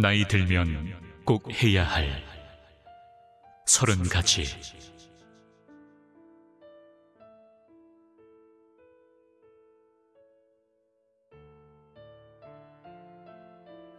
나이 들면 꼭 해야 할 서른 가지.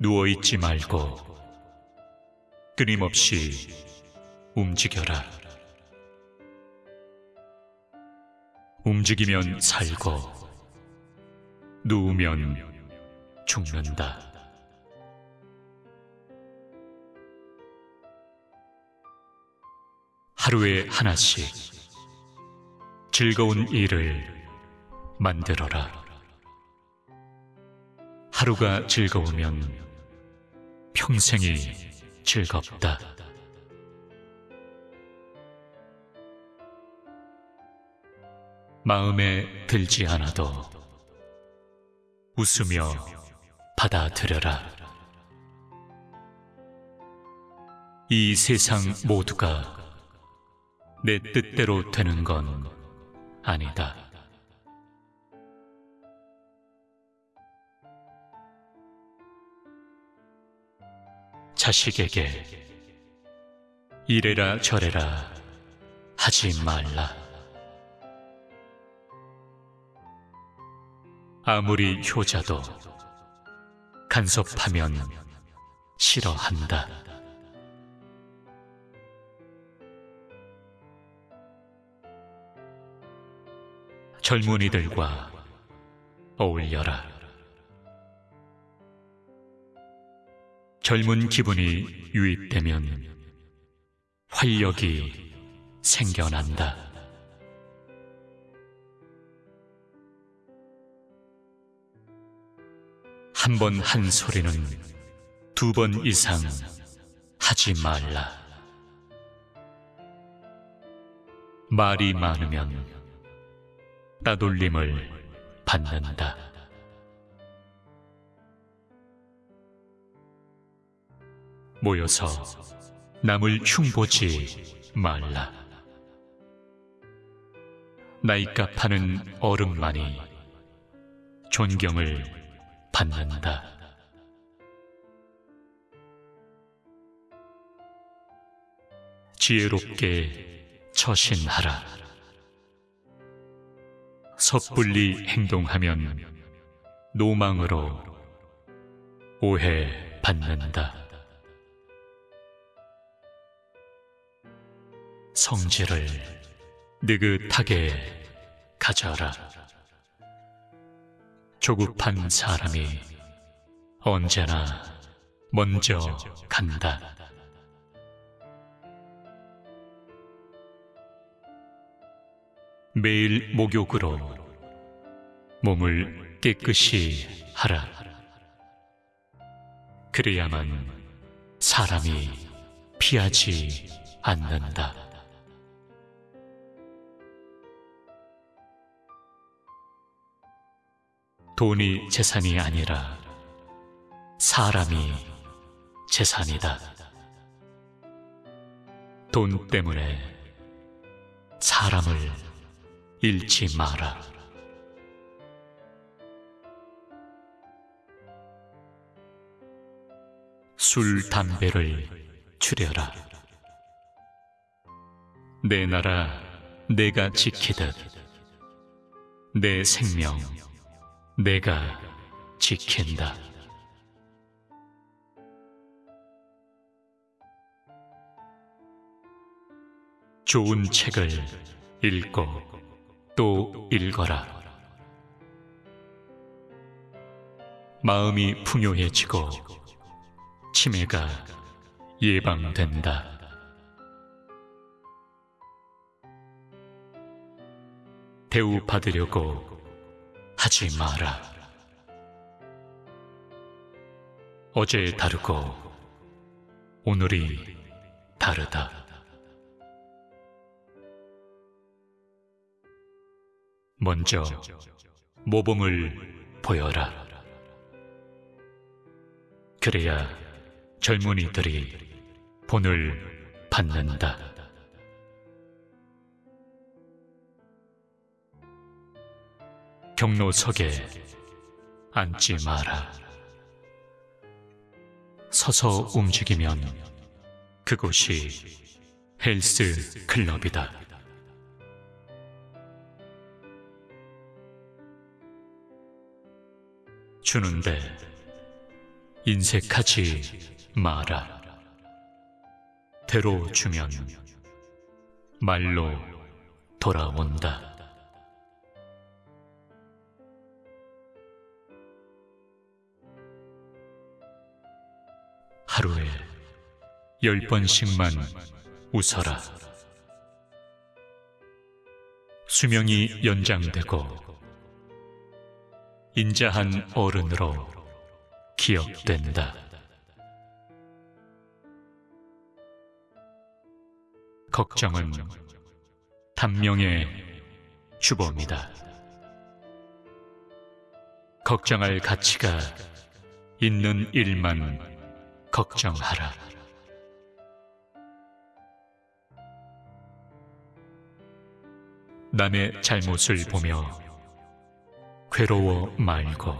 누워있지 말고 끊임없이 움직여라. 움직이면 살고 누우면 죽는다. 하루에 하나씩 즐거운 일을 만들어라. 하루가 즐거우면 평생이 즐겁다. 마음에 들지 않아도 웃으며 받아들여라. 이 세상 모두가 내 뜻대로 되는 건 아니다. 자식에게 이래라 저래라 하지 말라. 아무리 효자도 간섭하면 싫어한다. 젊은이들과 어울려라. 젊은 기분이 유입되면 활력이 생겨난다. 한 번 한 소리는 두 번 이상 하지 말라. 말이 많으면 따돌림을 받는다. 모여서 남을 흉보지 말라. 나이값 하는 어른만이 존경을 받는다. 지혜롭게 처신하라. 섣불리 행동하면 노망으로 오해받는다. 성질을 느긋하게 가져라. 조급한 사람이 언제나 먼저 간다. 매일 목욕으로 몸을 깨끗이 하라. 그래야만 사람이 피하지 않는다. 돈이 재산이 아니라 사람이 재산이다. 돈 때문에 사람을 잃지 마라. 술, 담배를 줄여라. 내 나라 내가 지키듯 내 생명 내가 지킨다. 좋은 책을 읽고 또 읽어라. 마음이 풍요해지고 치매가 예방된다. 대우받으려고 하지 마라. 어제 다르고 오늘이 다르다. 먼저 모범을 보여라. 그래야 젊은이들이 본을 받는다. 경로석에 앉지 마라. 서서 움직이면 그곳이 헬스 클럽이다. 주는데 인색하지 마라. 대로 주면 말로 돌아온다. 하루에 열 번씩만 웃어라. 수명이 연장되고 인자한 어른으로 기억된다. 걱정은 단명의 주범이다. 걱정할 가치가 있는 일만 걱정하라. 남의 잘못을 보며 괴로워 말고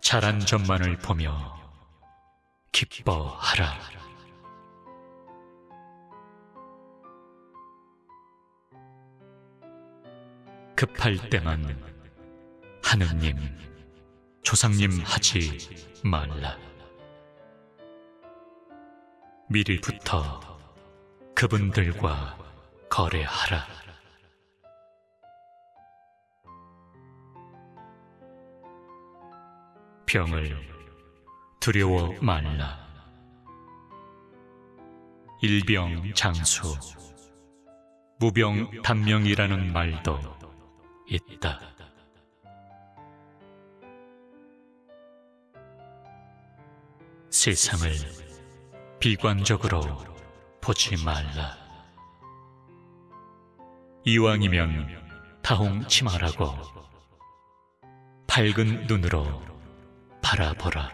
잘한 점만을 보며 기뻐하라. 급할 때만 하느님, 조상님 하지 말라. 미리부터 그분들과 거래하라. 병을 두려워 말라. 일병 장수, 무병 단명이라는 말도 있다. 세상을 비관적으로 보지 말라. 이왕이면 타홍 치마라고 밝은 눈으로 바라보라.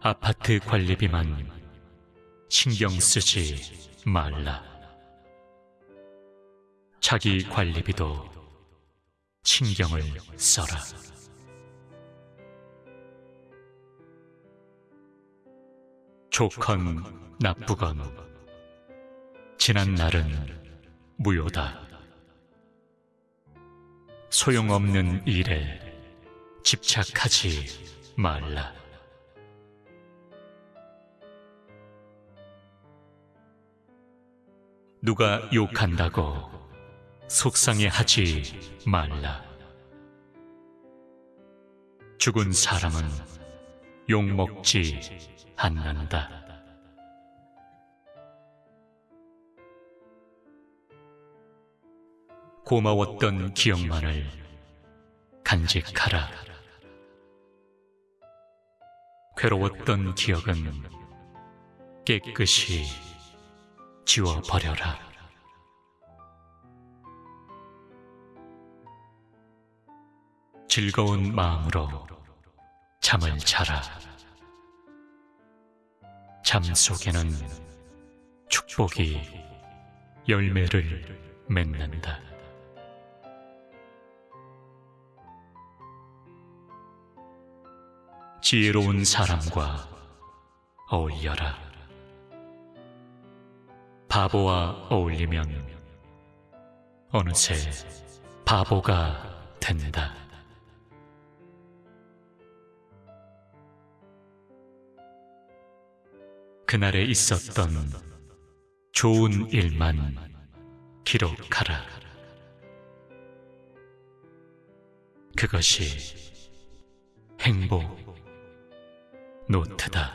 아파트 관리비만 신경 쓰지 말라. 자기 관리비도 신경을 써라. 좋건 나쁘건 지난 날은 무효다. 소용없는 일에 집착하지 말라. 누가 욕한다고 속상해 하지 말라. 죽은 사람은 욕 먹지 않는다. 고마웠던 기억만을 간직하라. 괴로웠던 기억은 깨끗이 지워버려라. 즐거운 마음으로 잠을 자라. 잠 속에는 축복이 열매를 맺는다. 지혜로운 사람과 어울려라. 바보와 어울리면 어느새 바보가 된다. 그날에 있었던 좋은 일만 기록하라. 그것이 행복 노트다.